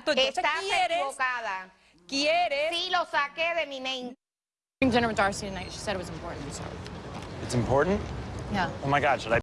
Entonces Estás quieres, equivocada. quieres. Sí, lo saqué de mi mente. Dinner with Darcy tonight. She said it was important, so. It's important? Yeah. Oh my God, should I